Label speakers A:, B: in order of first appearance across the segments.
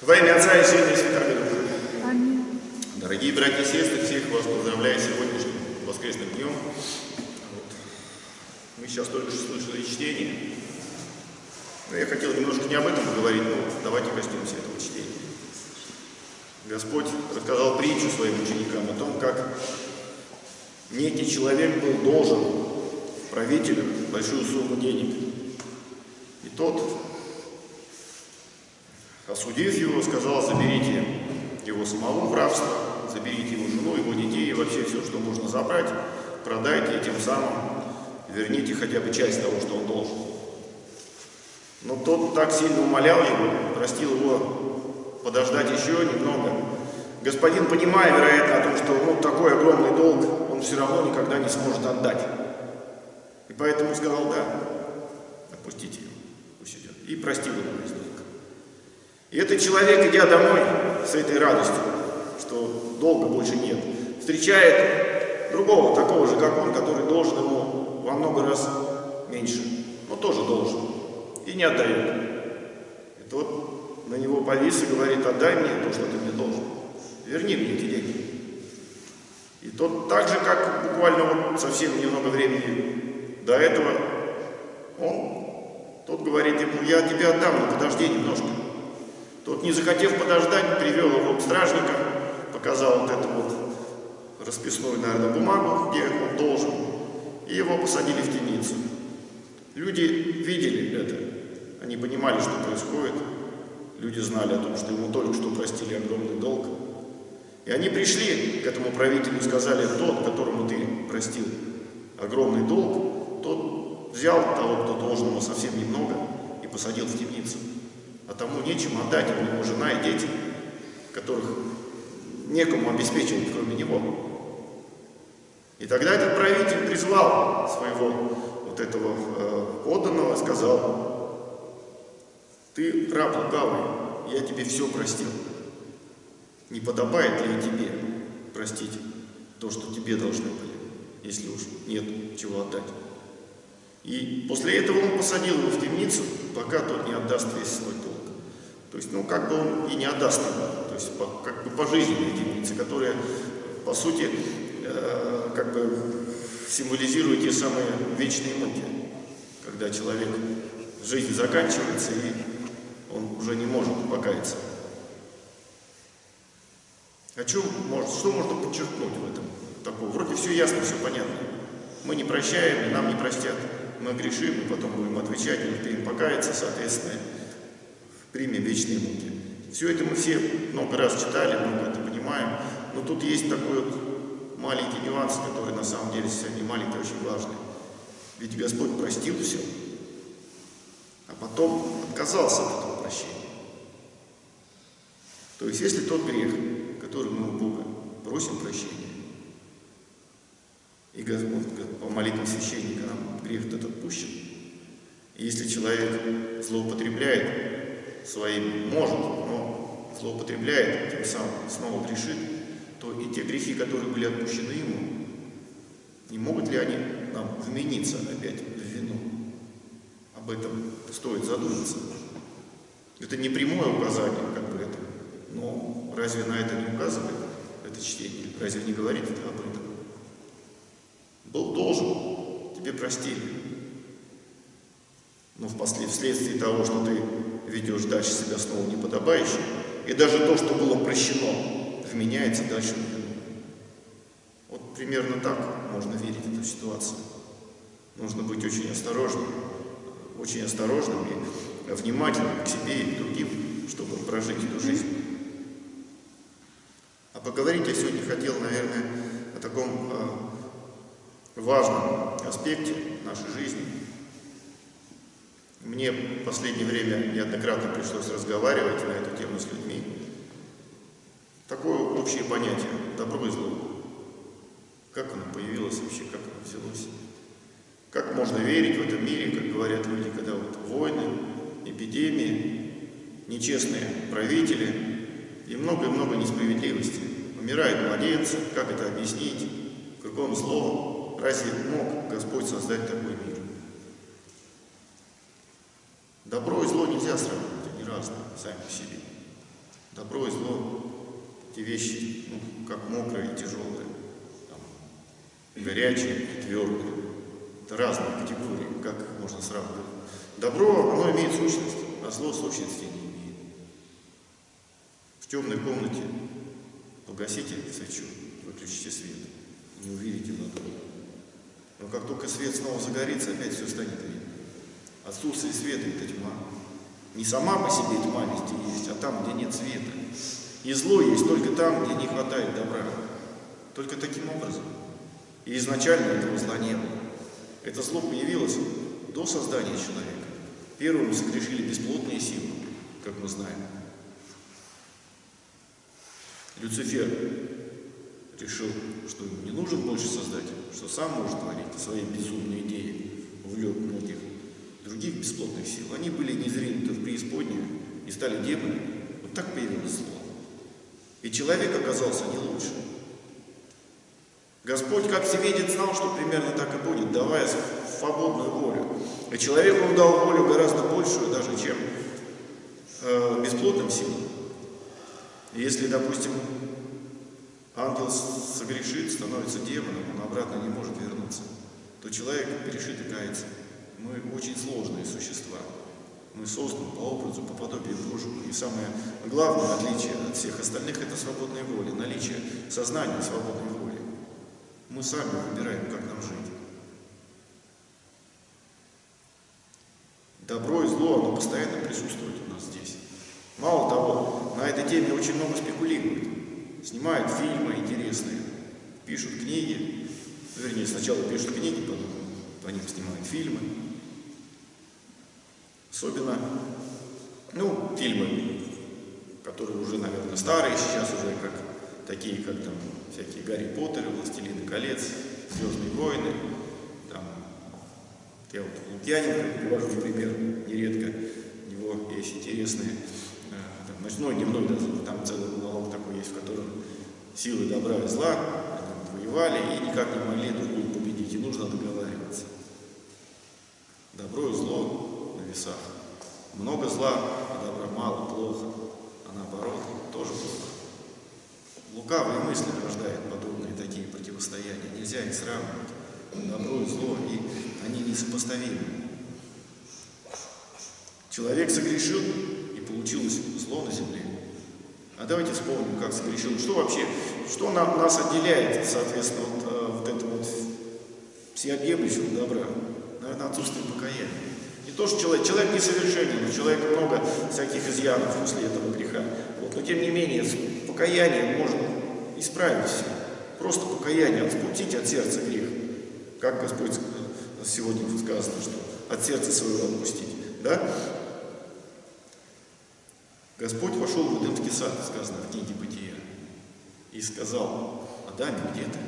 A: Во имя Отца и Сына и Святого Духа.
B: Аминь.
A: Дорогие братья и сестры, всех вас поздравляю сегодняшним воскресным днем. Вот. Мы сейчас только что слышали чтение. Но я хотел немножко не об этом поговорить, но давайте коснемся этого чтения. Господь рассказал притчу своим ученикам о том, как некий человек был должен правителю большую сумму денег. И тот, осудив его, сказал, заберите его самого в рабство, заберите его жену, его детей и вообще все, что можно забрать, продайте и тем самым верните хотя бы часть того, что он должен. Но тот так сильно умолял его, простил его подождать еще немного. Господин, понимая, вероятно, о том, что ну, такой огромный долг он все равно никогда не сможет отдать. И поэтому сказал, да, отпустите его, пусть идет. И простил его. И этот человек, идя домой с этой радостью, что долга больше нет, встречает другого, такого же, как он, который должен ему во много раз меньше, но тоже должен, и не отдает. И тот на него повис и говорит, отдай мне то, что ты мне должен, верни мне эти деньги. И тот так же, как буквально вот совсем немного времени до этого, он, тот говорит ему, я тебе отдам, но подожди немножко. Тот, не захотев подождать, привел его к стражникам, показал вот эту вот расписную, наверное, бумагу, где он должен, и его посадили в темницу. Люди видели это, они понимали, что происходит, люди знали о том, что ему только что простили огромный долг. И они пришли к этому правителю и сказали, тот, которому ты простил огромный долг, тот взял того, кто должен ему совсем немного, и посадил в темницу а тому нечем отдать, у него жена и дети, которых некому обеспечивать, кроме него. И тогда этот правитель призвал своего вот этого э, подданного, сказал, ты раб лукавый, я тебе все простил. Не подобает ли тебе простить то, что тебе должны были, если уж нет чего отдать? И после этого он посадил его в темницу, пока тот не отдаст весь свой есть, ну, как бы он и не отдаст ему, то есть, по, как бы пожизненные единицы, которые, по сути, э, как бы символизируют те самые вечные муки, когда человек, жизнь заканчивается, и он уже не может покаяться. А что, может, что можно подчеркнуть в этом? Такого? Вроде все ясно, все понятно. Мы не прощаем, и нам не простят. Мы грешим, и потом будем отвечать, и успеем покаяться, соответственно, примем вечные муки. Все это мы все много раз читали, много это понимаем, но тут есть такой вот маленький нюанс, который на самом деле не маленький, а очень важный. Ведь Господь простил все, а потом отказался от этого прощения. То есть, если тот грех, который мы у Бога просим прощения, и Господь по молитве священника нам грех этот отпущен, и если человек злоупотребляет своим может, но злоупотребляет, тем самым снова грешит, то и те грехи, которые были отпущены ему, не могут ли они нам вмениться опять в вину? Об этом стоит задуматься. Это не прямое указание, как бы это, но разве на это не указывает это чтение? Разве не говорит это об этом? Был должен, тебе простили. Но вследствие того, что ты ведешь дальше себя снова неподобающе, и даже то, что было прощено, вменяется дальше в вину. Вот примерно так можно верить эту ситуацию. Нужно быть очень осторожным, очень осторожным и внимательным к себе и к другим, чтобы прожить эту жизнь. А поговорить я сегодня хотел, наверное, о таком э, важном аспекте нашей жизни – мне в последнее время неоднократно пришлось разговаривать на эту тему с людьми. Такое общее понятие – добро и зло. Как оно появилось вообще, как оно взялось? Как можно верить в этом мире, как говорят люди, когда вот войны, эпидемии, нечестные правители и много-много несправедливости. Умирают младенцы, как это объяснить? Кругом зло. Разве мог Господь создать такой мир? Добро и зло нельзя сравнивать, они разные сами по себе. Добро и зло, эти вещи, ну, как мокрые и тяжелые, там, горячие и твердые. Это разные категории, как их можно сравнивать. Добро, оно имеет сущность, а зло сущности не имеет. В темной комнате погасите свечу, выключите свет, не увидите внутри. Но как только свет снова загорится, опять все станет видно. Отсутствие света – это тьма. Не сама по себе тьма везде есть, а там, где нет света. И зло есть только там, где не хватает добра. Только таким образом. И изначально этого зла не было. Это зло появилось до создания человека. Первым согрешили бесплотные силы, как мы знаем. Люцифер решил, что не нужен больше создатель, что сам может творить свои безумные идеи, увлек других бесплотных сил. Они были незринуты в преисподнюю и стали демонами. Вот так появилось зло. И человек оказался не лучше. Господь, как всеведец, знал, что примерно так и будет, давая свободную волю. И человеку он дал волю гораздо большую, даже чем э, бесплотным силам. Если, допустим, ангел согрешит, становится демоном, он обратно не может вернуться, то человек перешит и кается. Мы очень сложные существа. Мы созданы по образу, по подобию Божьему. И самое главное отличие от всех остальных – это свободная воля, наличие сознания свободной воли. Мы сами выбираем, как нам жить. Добро и зло, оно постоянно присутствует у нас здесь. Мало того, на этой теме очень много спекулируют. Снимают фильмы интересные, пишут книги. Вернее, сначала пишут книги, потом по ним снимают фильмы. Особенно, ну, фильмы, которые уже, наверное, старые сейчас уже, как такие, как там всякие Гарри Поттеры, Властелины колец, Звездные войны, там, я вот Лукьяненко привожу в пример нередко, у него есть интересные, э, там, ночной, дневной дозор, там целый монолог такой есть, в котором силы добра и зла воевали и никак не могли друг друга победить, и нужно договариваться. Добро и зло на весах. Много зла, а добра мало, плохо. А наоборот, тоже плохо. Лукавые мысли рождают подобные такие противостояния. Нельзя их сравнивать. Добро и зло, и они несопоставимы. Человек согрешил, и получилось зло на земле. А давайте вспомним, как согрешил. Что вообще, что нам, нас отделяет, соответственно, от э, вот этого вот всеобъемлющего добра? Наверное, отсутствие покаяния. Не то, что человек, человек несовершенен, у человека много всяких изъянов после этого греха. Вот, но тем не менее, покаянием можно исправить все. Просто покаяние, отпустить от сердца грех. Как Господь сегодня сказано, что от сердца своего отпустить. Да? Господь вошел в Эдемский сад, сказано в книге Бытия, и сказал, Адаме, где ты?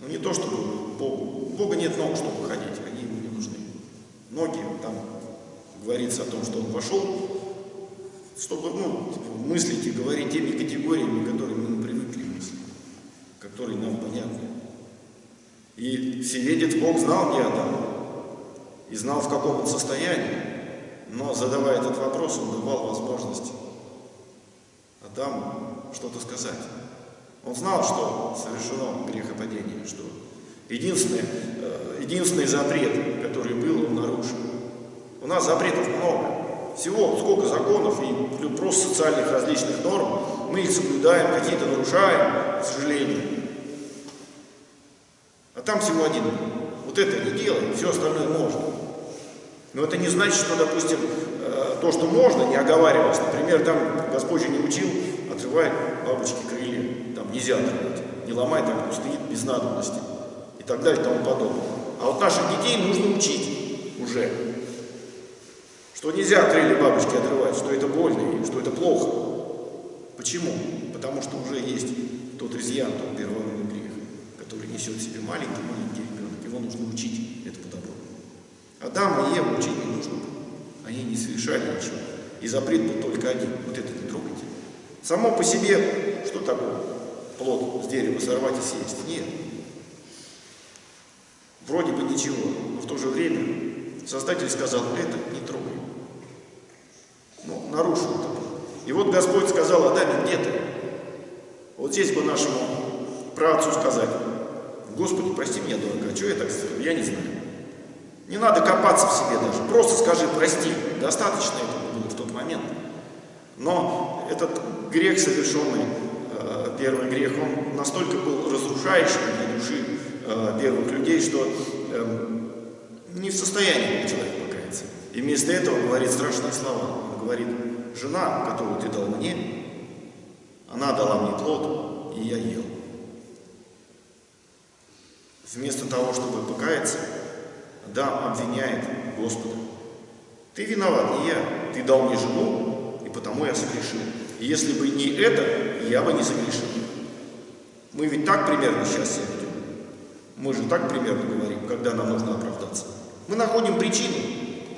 A: Ну не то, чтобы Богу, у Бога нет ног, чтобы ходить, они ему не нужны. Ноги, там говорится о том, что он вошел, чтобы ну, типа, мыслить и говорить теми категориями, которыми мы привыкли мыслить, которые нам понятны. И всеведец Бог знал, где Адам, и знал, в каком он состоянии. Но задавая этот вопрос, он давал возможность Адаму что-то сказать. Он знал, что совершено грехопадение, что единственный, э, единственный запрет, который был, он нарушил. У нас запретов много. Всего сколько законов и просто социальных различных норм. Мы их соблюдаем, какие-то нарушаем, к сожалению. А там всего один. Вот это не делай, все остальное можно. Но это не значит, что, допустим, э, то, что можно, не оговаривалось. Например, там Господь же не учил отрывать бабочки крылья. Там нельзя отрывать. Не ломай там стоит без надобности. И так далее и тому подобное. А вот наших детей нужно учить уже. Что нельзя крылья бабочки отрывать, что это больно и что это плохо. Почему? Потому что уже есть тот изъян, тот первородный грех, который несет в себе маленький-маленький ребенок. Его нужно учить этому добру. Адам и Ева учить не нужно было. Они не совершали ничего. И запрет был только один. Вот это не трогайте. Само по себе, что такое? Плод с дерева сорвать и съесть? Нет. Вроде бы ничего, но в то же время Создатель сказал, это не трогай. Ну, нарушил это. И вот Господь сказал, Адаме, где ты? Вот здесь бы нашему праотцу сказать, Господи, прости меня, дурака, что я так сделал? Я не знаю. Не надо копаться в себе даже, просто скажи прости. Достаточно этого было в тот момент. Но этот грех, совершенный, э, первый грех, он настолько был разрушающим для души э, первых людей, что э, не в состоянии был человек покаяться. И вместо этого говорит страшные слова. Он говорит, жена, которую ты дал мне, она дала мне плод, и я ел. Вместо того, чтобы покаяться, Адам обвиняет Господа. Ты виноват, не я. Ты дал мне жену, и потому я согрешил. И если бы не это, я бы не согрешил. Мы ведь так примерно сейчас себя. Мы же так примерно говорим, когда нам нужно оправдаться. Мы находим причину,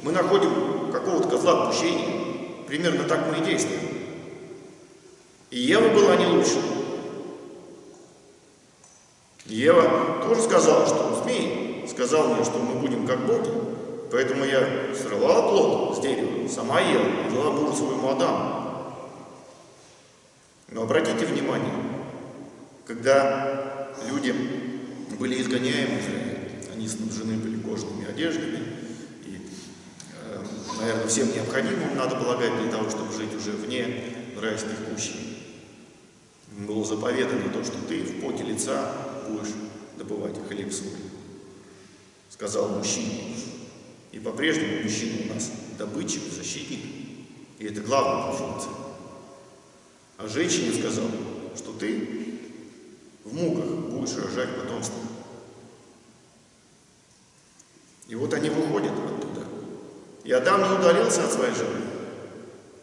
A: мы находим какого-то козла отпущения. Примерно так мы и действуем. И Ева была не лучше. Ева тоже сказала, что змей сказал мне, что мы будем как боги. Поэтому я срывала плод с дерева, сама ела, и дала мужу своему Адаму. Но обратите внимание, когда люди были изгоняемы из они снабжены были кожаными одеждами, и, э, наверное, всем необходимым, надо полагать, для того, чтобы жить уже вне райских кущей. Было заповедано то, что ты в поте лица будешь добывать хлеб свой. Сказал мужчина. И по-прежнему мужчина у нас добытчик, защитник. И это главная функция. А женщине сказал, что ты в муках будешь рожать потомство. И вот они выходят оттуда. И Адам не удалился от своей жены.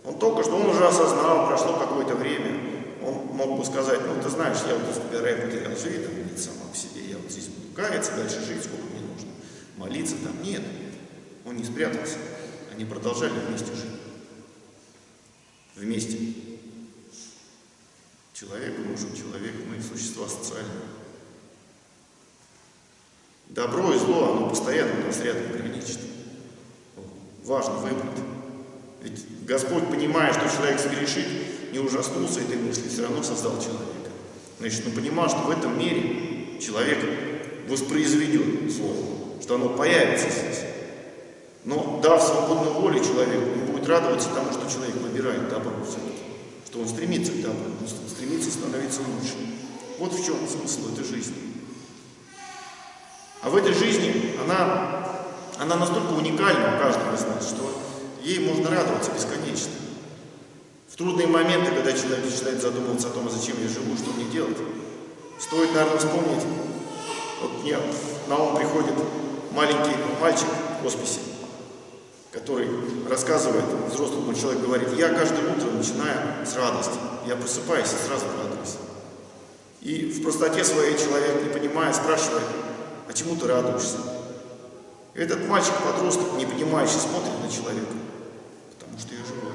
A: Он только что, он уже осознал, прошло какое-то время. Он мог бы сказать, ну ты знаешь, я вот из рай потерял, живи там где сама по себе, я вот здесь буду каяться, дальше жить, сколько мне нужно. Молиться там. Нет, он не спрятался. Они продолжали вместе жить. Вместе. Человек нужен человек, мы существа социальные. Добро и зло, оно постоянно нас рядом граничит. Важно выбрать. Ведь Господь, понимая, что человек согрешит, не ужаснулся этой мысли, все равно создал человека. Значит, он понимал, что в этом мире человек воспроизведет зло, что оно появится здесь. Но дав свободную волю человеку, он будет радоваться тому, что человек выбирает добро все-таки, что он стремится к добру, он стремится становиться лучше. Вот в чем смысл этой жизни. А в этой жизни она, она настолько уникальна у каждого из нас, что ей можно радоваться бесконечно. В трудные моменты, когда человек начинает задумываться о том, зачем я живу, что мне делать, стоит, наверное, вспомнить, вот мне на ум приходит маленький мальчик в хосписе, который рассказывает, взрослому человеку говорит, я каждое утро начинаю с радости, я просыпаюсь и сразу радуюсь. И в простоте своей человек, не понимая, спрашивает, а чему ты радуешься? И этот мальчик-подросток, не понимающий, смотрит на человека, потому что я живой.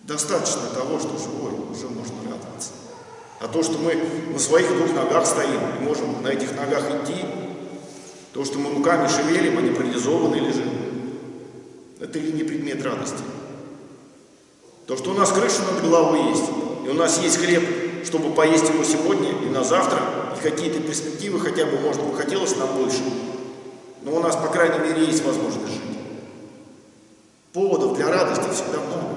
A: Достаточно того, что живой, уже можно радоваться. А то, что мы на своих двух ногах стоим и можем на этих ногах идти, то, что мы руками шевелим, а не парализованы лежим, это ли не предмет радости? То, что у нас крыша над головой есть, и у нас есть хлеб, чтобы поесть его сегодня и на завтра, и какие-то перспективы хотя бы, может быть, хотелось нам больше, но у нас, по крайней мере, есть возможность жить. Поводов для радости всегда много.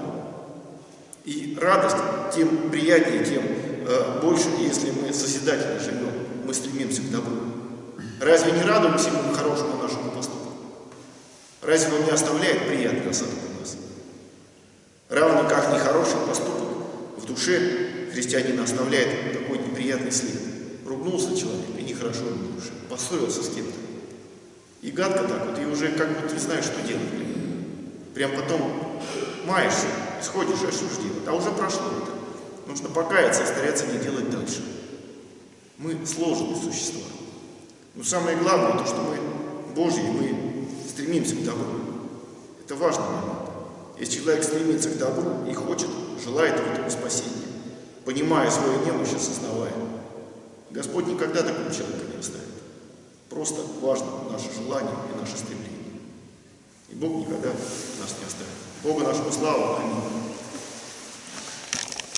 A: И радость тем приятнее, тем э, больше, если мы созидательно живем, мы стремимся к добру. Разве не радуемся мы хорошему нашему поступку? Разве он не оставляет приятный осадок у нас? Равно как нехороший поступок в душе христианина оставляет такой неприятный след. Ругнулся человек, и нехорошо ему душе, поссорился с кем-то. И гадко так вот, и уже как бы не знаешь, что делать. Прям потом маешься, сходишь осуждение, а уже прошло это. Нужно покаяться, стараться не делать дальше. Мы сложные существа. Но самое главное, то, что мы Божьи, мы стремимся к добру. Это важно. Если человек стремится к добру и хочет, желает этого спасения, понимая свою немощь, осознавая. Господь никогда такого человека не оставит. Просто важно наше желание и наше стремление. И Бог никогда нас не оставит. Бога нашего слава. Аминь.